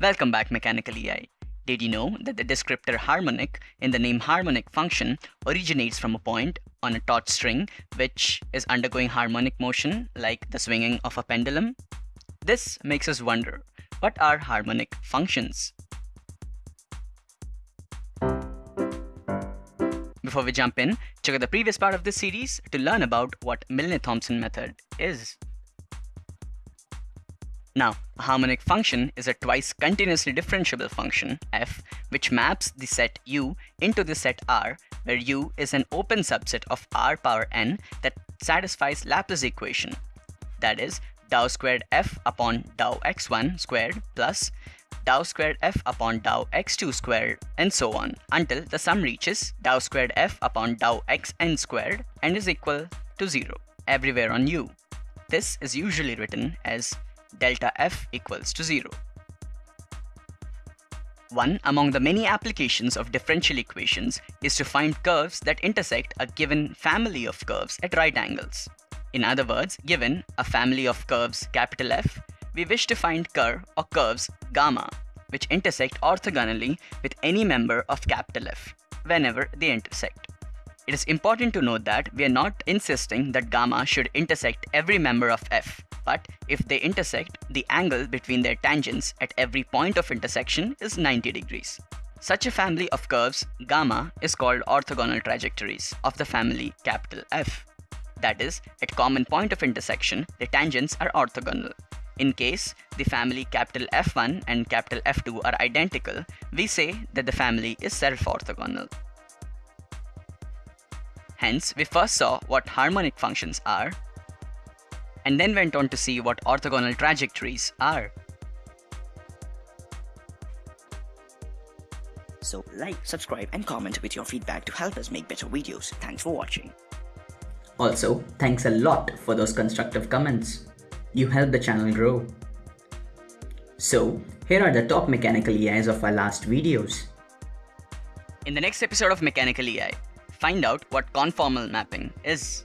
Welcome back Mechanical EI. Did you know that the descriptor harmonic in the name harmonic function originates from a point on a taut string which is undergoing harmonic motion like the swinging of a pendulum? This makes us wonder, what are harmonic functions? Before we jump in, check out the previous part of this series to learn about what Milne-Thomson method is. Now, a harmonic function is a twice continuously differentiable function, f, which maps the set U into the set R, where U is an open subset of R power n that satisfies Laplace equation. That is, dou squared f upon dou x1 squared plus dou squared f upon dou x2 squared and so on until the sum reaches dou squared f upon dou xn squared and is equal to 0 everywhere on u. This is usually written as delta f equals to 0. One among the many applications of differential equations is to find curves that intersect a given family of curves at right angles. In other words, given a family of curves capital F, we wish to find curve or curves gamma, which intersect orthogonally with any member of capital F, whenever they intersect. It is important to note that we are not insisting that gamma should intersect every member of F, but if they intersect, the angle between their tangents at every point of intersection is 90 degrees. Such a family of curves, gamma, is called orthogonal trajectories of the family capital F. That is, at common point of intersection, the tangents are orthogonal. In case the family capital F1 and capital F2 are identical, we say that the family is self-orthogonal. Hence, we first saw what harmonic functions are, and then went on to see what orthogonal trajectories are. So like, subscribe and comment with your feedback to help us make better videos. Thanks for watching. Also, thanks a lot for those constructive comments. You help the channel grow. So, here are the top mechanical EIs of our last videos. In the next episode of Mechanical EI, find out what conformal mapping is.